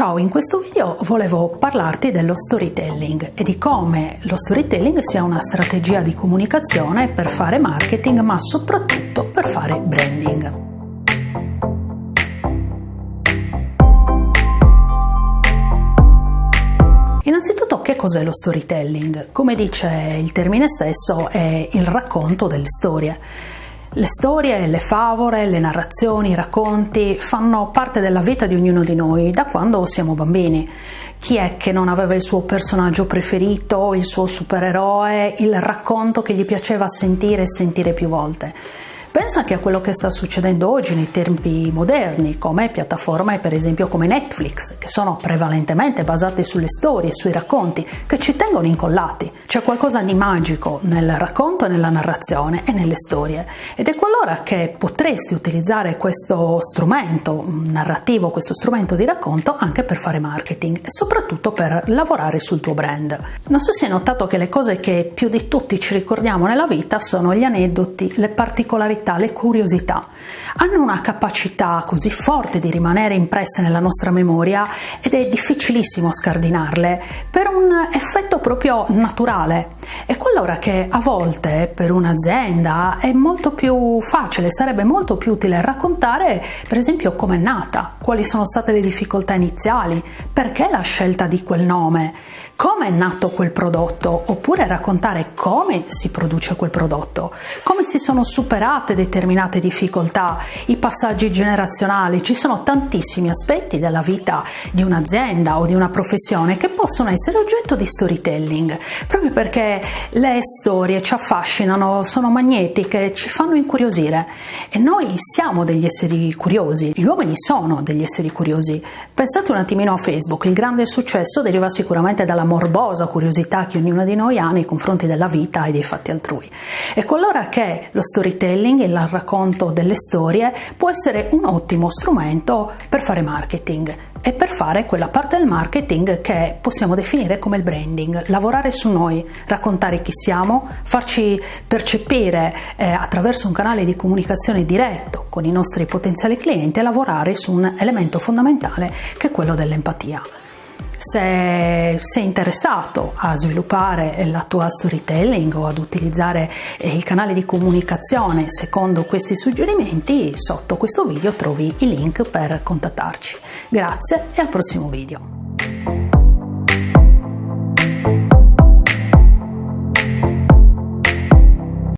Ciao, in questo video volevo parlarti dello storytelling e di come lo storytelling sia una strategia di comunicazione per fare marketing ma soprattutto per fare branding. Innanzitutto che cos'è lo storytelling? Come dice il termine stesso è il racconto delle storie. Le storie, le favole, le narrazioni, i racconti fanno parte della vita di ognuno di noi da quando siamo bambini. Chi è che non aveva il suo personaggio preferito, il suo supereroe, il racconto che gli piaceva sentire e sentire più volte? Pensa anche a quello che sta succedendo oggi nei tempi moderni, come piattaforme per esempio come Netflix, che sono prevalentemente basate sulle storie, sui racconti, che ci tengono incollati. C'è qualcosa di magico nel racconto nella narrazione e nelle storie ed è qualora che potresti utilizzare questo strumento narrativo, questo strumento di racconto anche per fare marketing e soprattutto per lavorare sul tuo brand. Non so se hai notato che le cose che più di tutti ci ricordiamo nella vita sono gli aneddoti, le particolarità le curiosità hanno una capacità così forte di rimanere impresse nella nostra memoria ed è difficilissimo scardinarle per un effetto proprio naturale. E quell'ora che a volte per un'azienda è molto più facile, sarebbe molto più utile raccontare per esempio come è nata, quali sono state le difficoltà iniziali, perché la scelta di quel nome, come è nato quel prodotto, oppure raccontare come si produce quel prodotto, come si sono superate determinate difficoltà, i passaggi generazionali, ci sono tantissimi aspetti della vita di un'azienda o di una professione che possono essere oggetto di storytelling, proprio perché le storie ci affascinano, sono magnetiche, ci fanno incuriosire e noi siamo degli esseri curiosi, gli uomini sono degli esseri curiosi. Pensate un attimino a Facebook, il grande successo deriva sicuramente dalla morbosa curiosità che ognuno di noi ha nei confronti della vita e dei fatti altrui. Ecco allora che lo storytelling, il racconto delle storie, può essere un ottimo strumento per fare marketing e per fare quella parte del marketing che possiamo definire come il branding, lavorare su noi, raccontare chi siamo, farci percepire eh, attraverso un canale di comunicazione diretto con i nostri potenziali clienti e lavorare su un elemento fondamentale che è quello dell'empatia se sei interessato a sviluppare la tua storytelling o ad utilizzare eh, il canale di comunicazione secondo questi suggerimenti, sotto questo video trovi i link per contattarci. Grazie e al prossimo video.